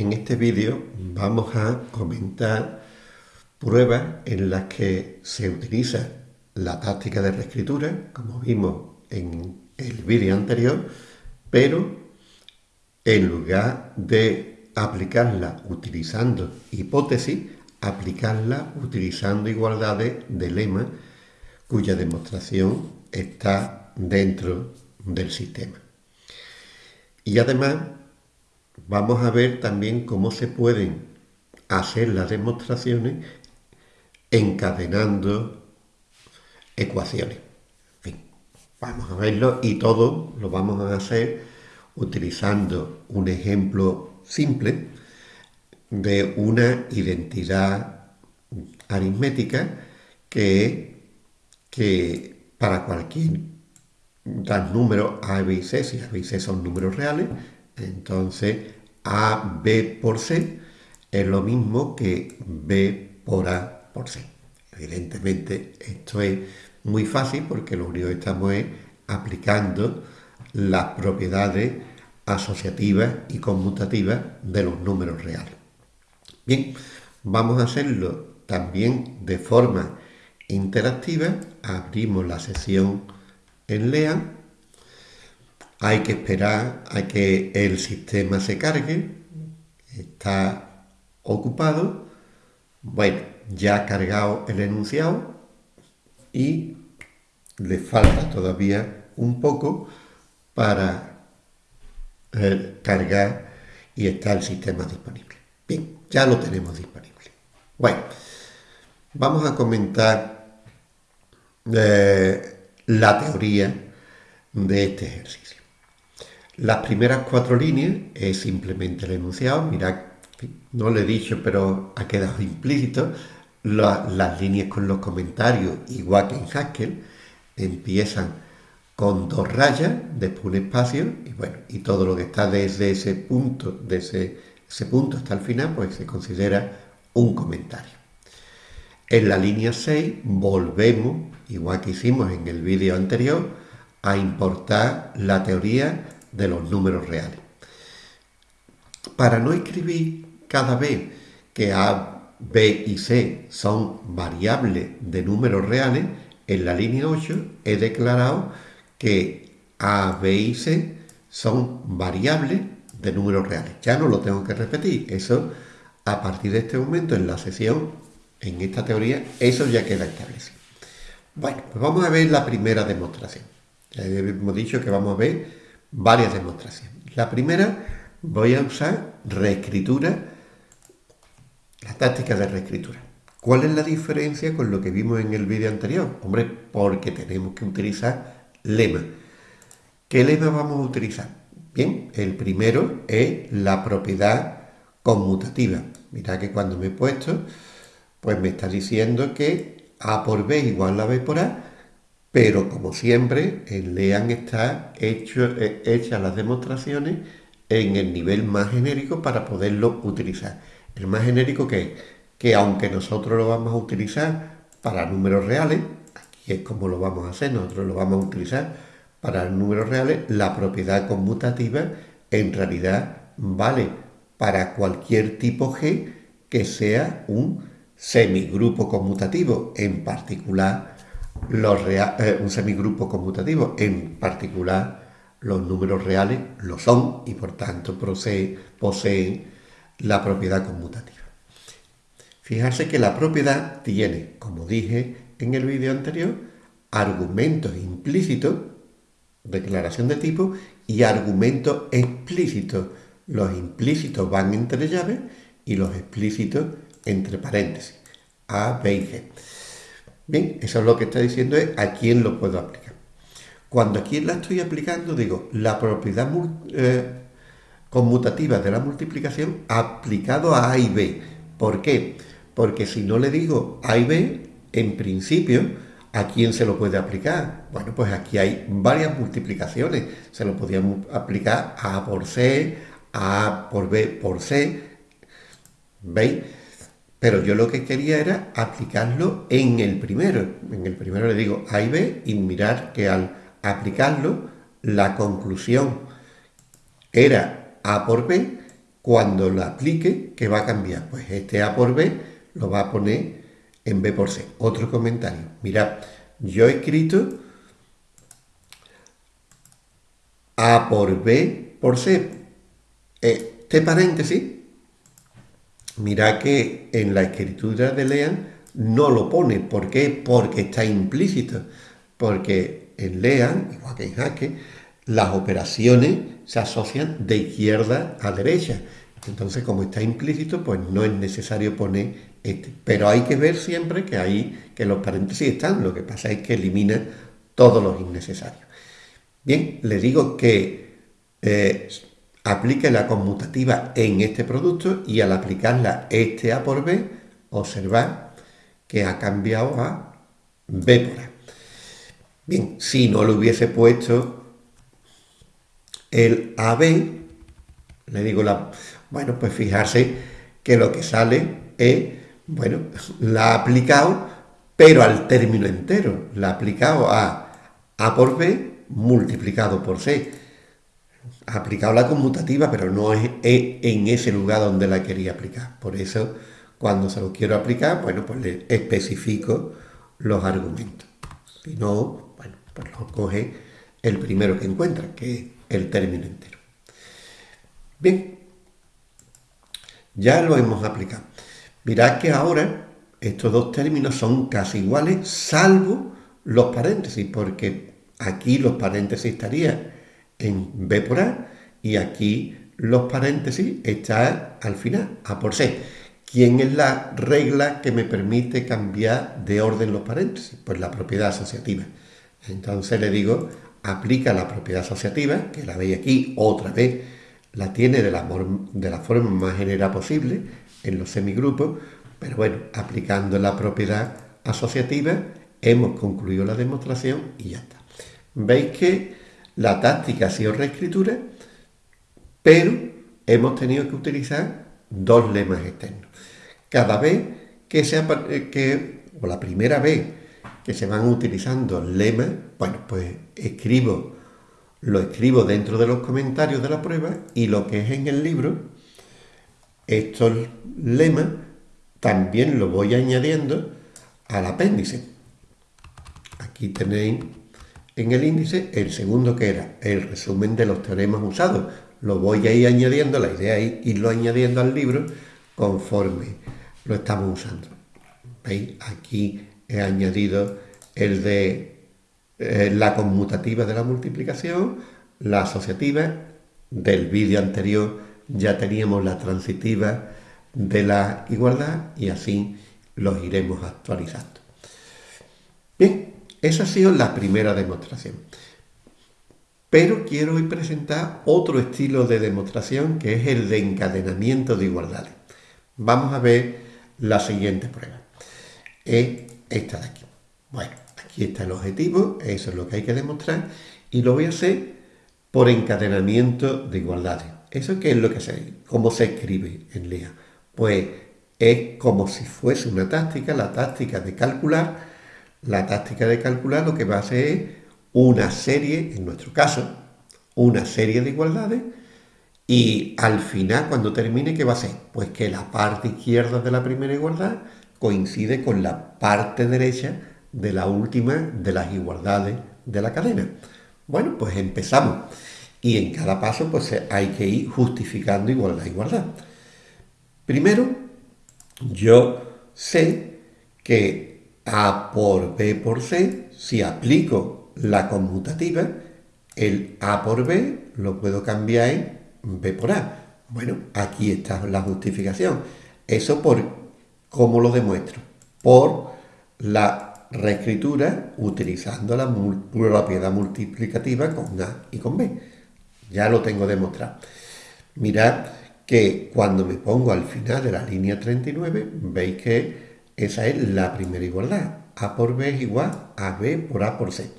En este vídeo vamos a comentar pruebas en las que se utiliza la táctica de reescritura, como vimos en el vídeo anterior, pero en lugar de aplicarla utilizando hipótesis, aplicarla utilizando igualdades de lema cuya demostración está dentro del sistema. Y además vamos a ver también cómo se pueden hacer las demostraciones encadenando ecuaciones. vamos a verlo y todo lo vamos a hacer utilizando un ejemplo simple de una identidad aritmética que, que para cualquier tal número A, B y C, si A, B y C son números reales, entonces A, B por C es lo mismo que B por A por C. Evidentemente esto es muy fácil porque lo único que estamos es aplicando las propiedades asociativas y conmutativas de los números reales. Bien, vamos a hacerlo también de forma interactiva. Abrimos la sesión en LEAN hay que esperar a que el sistema se cargue. Está ocupado. Bueno, ya ha cargado el enunciado y le falta todavía un poco para eh, cargar y está el sistema disponible. Bien, ya lo tenemos disponible. Bueno, vamos a comentar eh, la teoría de este ejercicio. Las primeras cuatro líneas es simplemente el enunciado. Mirad, no lo he dicho, pero ha quedado implícito. las líneas con los comentarios, igual que en Haskell, empiezan con dos rayas, después un espacio, y bueno, y todo lo que está desde ese punto, desde ese punto hasta el final, pues se considera un comentario. En la línea 6 volvemos, igual que hicimos en el vídeo anterior, a importar la teoría de los números reales. Para no escribir cada vez que A, B y C son variables de números reales, en la línea 8 he declarado que A, B y C son variables de números reales. Ya no lo tengo que repetir. Eso, a partir de este momento, en la sesión, en esta teoría, eso ya queda establecido. Bueno, pues vamos a ver la primera demostración. Ya hemos dicho que vamos a ver varias demostraciones. La primera, voy a usar reescritura, la táctica de reescritura. ¿Cuál es la diferencia con lo que vimos en el vídeo anterior? Hombre, porque tenemos que utilizar lema. ¿Qué lema vamos a utilizar? Bien, el primero es la propiedad conmutativa. Mira que cuando me he puesto, pues me está diciendo que A por B igual a B por A, pero como siempre, en LEAN está eh, hechas las demostraciones en el nivel más genérico para poderlo utilizar. El más genérico que es que aunque nosotros lo vamos a utilizar para números reales, aquí es como lo vamos a hacer, nosotros lo vamos a utilizar para números reales, la propiedad conmutativa en realidad vale para cualquier tipo G que sea un semigrupo conmutativo, en particular eh, un semigrupo conmutativo, en particular los números reales lo son y por tanto poseen la propiedad conmutativa. Fijarse que la propiedad tiene, como dije en el vídeo anterior, argumentos implícitos, declaración de tipo, y argumentos explícitos. Los implícitos van entre llaves y los explícitos entre paréntesis. A, B y G. Bien, eso es lo que está diciendo es a quién lo puedo aplicar. Cuando a quién la estoy aplicando, digo, la propiedad eh, conmutativa de la multiplicación aplicado a A y B. ¿Por qué? Porque si no le digo A y B, en principio, ¿a quién se lo puede aplicar? Bueno, pues aquí hay varias multiplicaciones. Se lo podíamos aplicar a A por C, a A por B por C. ¿Veis? Pero yo lo que quería era aplicarlo en el primero. En el primero le digo A y B y mirar que al aplicarlo la conclusión era A por B cuando lo aplique, ¿qué va a cambiar? Pues este A por B lo va a poner en B por C. Otro comentario. Mirad, yo he escrito A por B por C. Este paréntesis, mirad que en la escritura de Lean no lo pone. ¿Por qué? Porque está implícito. Porque en Lean, igual que en Jaque, las operaciones se asocian de izquierda a derecha. Entonces, como está implícito, pues no es necesario poner este. Pero hay que ver siempre que ahí, que los paréntesis están. Lo que pasa es que elimina todos los innecesarios. Bien, le digo que eh, aplique la conmutativa en este producto y al aplicarla este A por B, observar que ha cambiado a B por A. Bien, si no le hubiese puesto el AB, le digo la... Bueno, pues fijarse que lo que sale es, bueno, la ha aplicado, pero al término entero. La ha aplicado a A por B multiplicado por C. Ha aplicado la conmutativa, pero no es en ese lugar donde la quería aplicar. Por eso, cuando se lo quiero aplicar, bueno, pues le especifico los argumentos. Si no, bueno, pues lo coge el primero que encuentra, que es el término entero. Bien, ya lo hemos aplicado. Mirad que ahora estos dos términos son casi iguales, salvo los paréntesis, porque aquí los paréntesis estarían en B por A y aquí los paréntesis están al final, A por C. ¿Quién es la regla que me permite cambiar de orden los paréntesis? Pues la propiedad asociativa. Entonces le digo, aplica la propiedad asociativa, que la veis aquí otra vez, la tiene de la, de la forma más general posible en los semigrupos, pero bueno, aplicando la propiedad asociativa hemos concluido la demostración y ya está. Veis que la táctica ha sido reescritura, pero hemos tenido que utilizar dos lemas externos. Cada vez que se que, o la primera vez que se van utilizando lemas, bueno, pues escribo, lo escribo dentro de los comentarios de la prueba y lo que es en el libro, estos lemas también lo voy añadiendo al apéndice. Aquí tenéis en el índice el segundo que era el resumen de los teoremas usados. Lo voy a ir añadiendo, la idea es irlo añadiendo al libro conforme lo estamos usando. ¿Veis? Aquí he añadido el de eh, la conmutativa de la multiplicación, la asociativa, del vídeo anterior ya teníamos la transitiva de la igualdad y así los iremos actualizando. Bien, esa ha sido la primera demostración. Pero quiero hoy presentar otro estilo de demostración que es el de encadenamiento de igualdades. Vamos a ver la siguiente prueba. Es esta de aquí. Bueno, aquí está el objetivo, eso es lo que hay que demostrar, y lo voy a hacer por encadenamiento de igualdades. ¿Eso qué es lo que se, cómo se escribe en LEA? Pues es como si fuese una táctica, la táctica de calcular. La táctica de calcular lo que va a hacer es una serie, en nuestro caso, una serie de igualdades y al final, cuando termine, ¿qué va a ser? Pues que la parte izquierda de la primera igualdad coincide con la parte derecha de la última de las igualdades de la cadena. Bueno, pues empezamos. Y en cada paso pues hay que ir justificando igualdad igualdad. Primero, yo sé que A por B por C, si aplico la conmutativa, el A por B lo puedo cambiar en B por A. Bueno, aquí está la justificación. Eso por ¿Cómo lo demuestro? Por la reescritura utilizando la propiedad multiplicativa con A y con B. Ya lo tengo demostrado. Mirad que cuando me pongo al final de la línea 39, veis que esa es la primera igualdad. A por B es igual a B por A por C.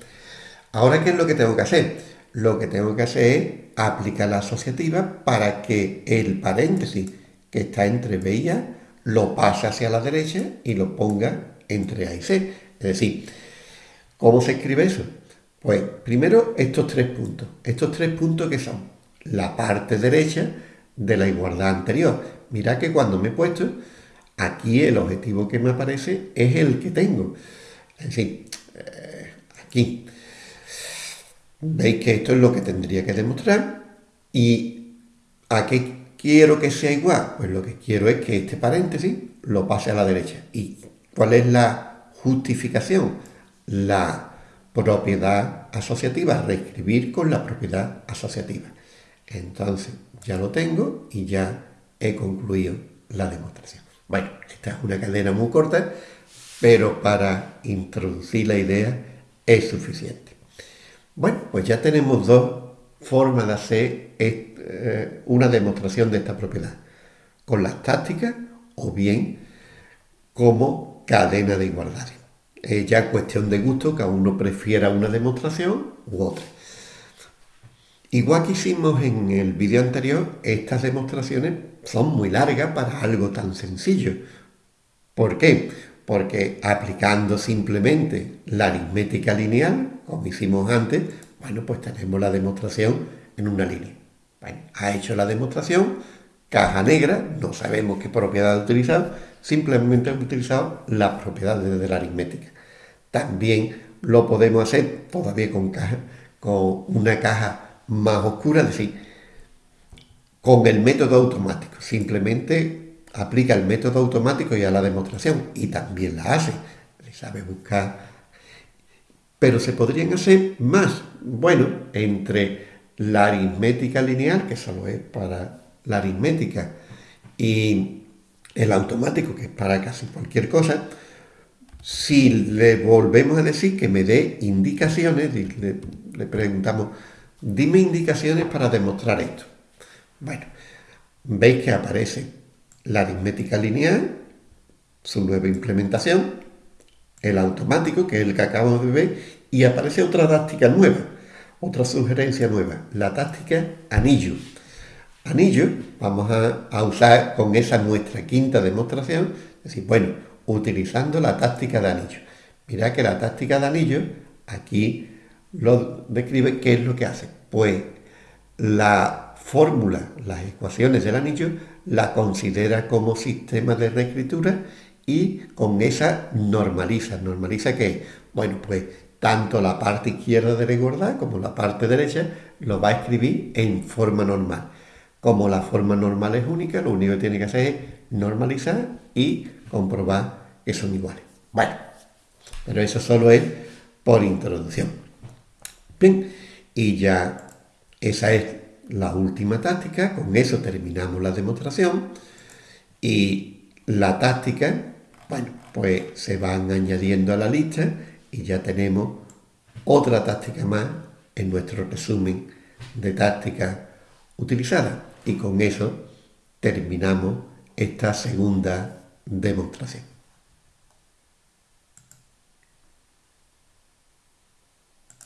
Ahora, ¿qué es lo que tengo que hacer? Lo que tengo que hacer es aplicar la asociativa para que el paréntesis que está entre B y A lo pase hacia la derecha y lo ponga entre A y C. Es decir, ¿cómo se escribe eso? Pues primero estos tres puntos. Estos tres puntos que son la parte derecha de la igualdad anterior. Mira que cuando me he puesto, aquí el objetivo que me aparece es el que tengo. Es decir, eh, aquí. Veis que esto es lo que tendría que demostrar. ¿Y a qué quiero que sea igual? Pues lo que quiero es que este paréntesis lo pase a la derecha. ¿Y cuál es la justificación? La propiedad asociativa, reescribir con la propiedad asociativa. Entonces ya lo tengo y ya he concluido la demostración. Bueno, esta es una cadena muy corta, pero para introducir la idea es suficiente. Bueno, pues ya tenemos dos formas de hacer eh, una demostración de esta propiedad, con las tácticas o bien como cadena de igualdades. Es ya cuestión de gusto, que uno prefiera una demostración u otra. Igual que hicimos en el vídeo anterior, estas demostraciones son muy largas para algo tan sencillo. ¿Por qué? Porque aplicando simplemente la aritmética lineal, como hicimos antes, bueno, pues tenemos la demostración en una línea. Ha hecho la demostración, caja negra, no sabemos qué propiedad ha utilizado, simplemente ha utilizado las propiedades de la aritmética. También lo podemos hacer todavía con, con una caja más oscura, es decir, con el método automático. Simplemente aplica el método automático y a la demostración y también la hace. Le sabe buscar. Pero se podrían hacer más. Bueno, entre la aritmética lineal, que solo es para la aritmética, y el automático, que es para casi cualquier cosa, si le volvemos a decir que me dé indicaciones, le, le preguntamos, Dime indicaciones para demostrar esto. Bueno, veis que aparece la aritmética lineal, su nueva implementación, el automático, que es el que acabamos de ver, y aparece otra táctica nueva, otra sugerencia nueva, la táctica anillo. Anillo, vamos a, a usar con esa nuestra quinta demostración, es decir, bueno, utilizando la táctica de anillo. Mira que la táctica de anillo, aquí lo describe qué es lo que hace. Pues la fórmula, las ecuaciones del anillo, la considera como sistema de reescritura y con esa normaliza. ¿Normaliza qué? Bueno, pues tanto la parte izquierda de la igualdad como la parte derecha lo va a escribir en forma normal. Como la forma normal es única, lo único que tiene que hacer es normalizar y comprobar que son iguales. Bueno, pero eso solo es por introducción. Bien, y ya esa es la última táctica, con eso terminamos la demostración y la táctica, bueno, pues se van añadiendo a la lista y ya tenemos otra táctica más en nuestro resumen de tácticas utilizadas y con eso terminamos esta segunda demostración.